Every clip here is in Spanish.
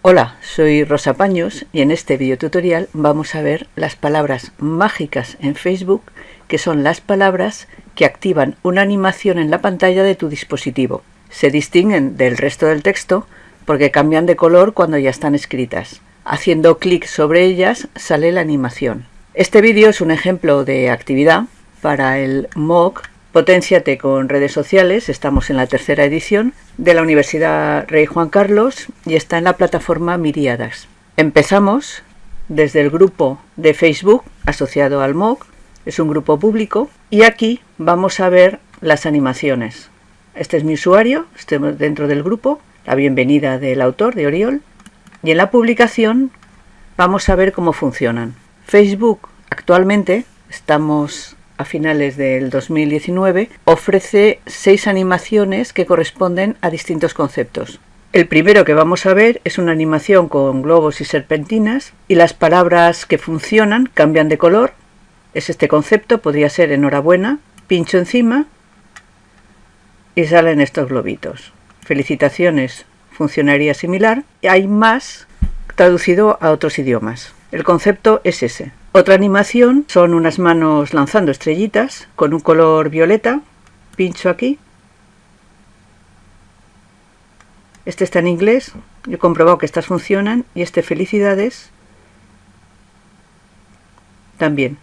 Hola, soy Rosa Paños y en este video tutorial vamos a ver las palabras mágicas en Facebook que son las palabras que activan una animación en la pantalla de tu dispositivo. Se distinguen del resto del texto porque cambian de color cuando ya están escritas. Haciendo clic sobre ellas sale la animación. Este vídeo es un ejemplo de actividad para el MOOC Potenciate con redes sociales, estamos en la tercera edición de la Universidad Rey Juan Carlos y está en la plataforma Miriadas. Empezamos desde el grupo de Facebook asociado al MOOC, es un grupo público y aquí vamos a ver las animaciones. Este es mi usuario, estoy dentro del grupo, la bienvenida del autor de Oriol y en la publicación vamos a ver cómo funcionan. Facebook actualmente estamos a finales del 2019, ofrece seis animaciones que corresponden a distintos conceptos. El primero que vamos a ver es una animación con globos y serpentinas y las palabras que funcionan cambian de color. Es este concepto, podría ser enhorabuena, pincho encima y salen estos globitos. Felicitaciones, funcionaría similar. Hay más traducido a otros idiomas. El concepto es ese. Otra animación son unas manos lanzando estrellitas con un color violeta. Pincho aquí. Este está en inglés. Yo he comprobado que estas funcionan. Y este felicidades. También.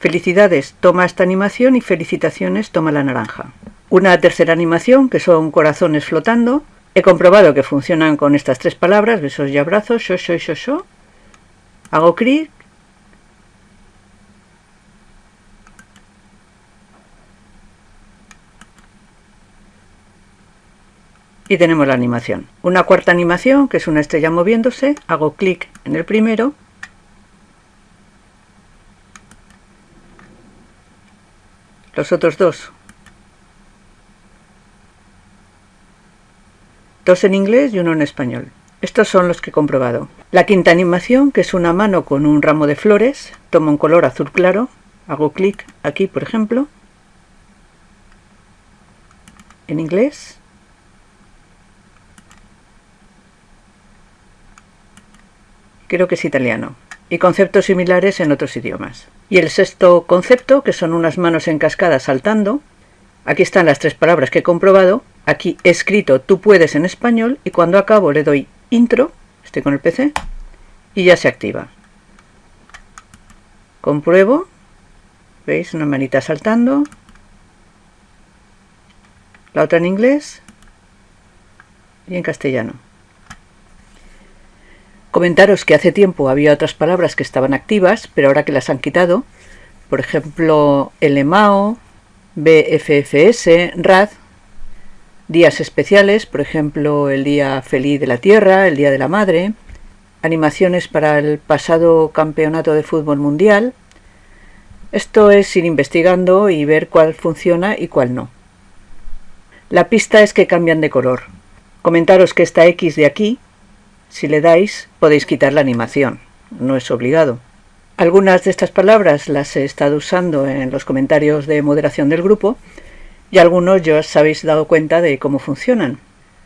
Felicidades toma esta animación y felicitaciones toma la naranja. Una tercera animación que son corazones flotando. He comprobado que funcionan con estas tres palabras, besos y abrazos, yo, yo, yo, yo. Hago clic y tenemos la animación. Una cuarta animación, que es una estrella moviéndose, hago clic en el primero, los otros dos, dos en inglés y uno en español. Estos son los que he comprobado. La quinta animación, que es una mano con un ramo de flores, tomo un color azul claro, hago clic aquí, por ejemplo, en inglés, creo que es italiano, y conceptos similares en otros idiomas. Y el sexto concepto, que son unas manos en cascada saltando, aquí están las tres palabras que he comprobado, aquí he escrito tú puedes en español y cuando acabo le doy intro, estoy con el PC, y ya se activa. Compruebo, veis una manita saltando, la otra en inglés y en castellano. Comentaros que hace tiempo había otras palabras que estaban activas, pero ahora que las han quitado, por ejemplo, LMAO, BFFS, RAD, días especiales, por ejemplo, el Día Feliz de la Tierra, el Día de la Madre, animaciones para el pasado Campeonato de Fútbol Mundial. Esto es ir investigando y ver cuál funciona y cuál no. La pista es que cambian de color. Comentaros que esta X de aquí si le dais, podéis quitar la animación, no es obligado. Algunas de estas palabras las he estado usando en los comentarios de moderación del grupo y algunos ya os habéis dado cuenta de cómo funcionan.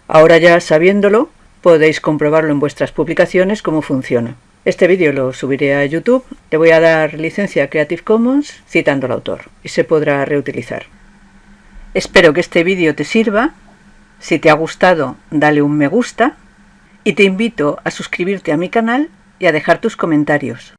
Ahora ya sabiéndolo, podéis comprobarlo en vuestras publicaciones cómo funciona. Este vídeo lo subiré a YouTube, le voy a dar licencia Creative Commons citando al autor y se podrá reutilizar. Espero que este vídeo te sirva. Si te ha gustado, dale un me gusta y te invito a suscribirte a mi canal y a dejar tus comentarios.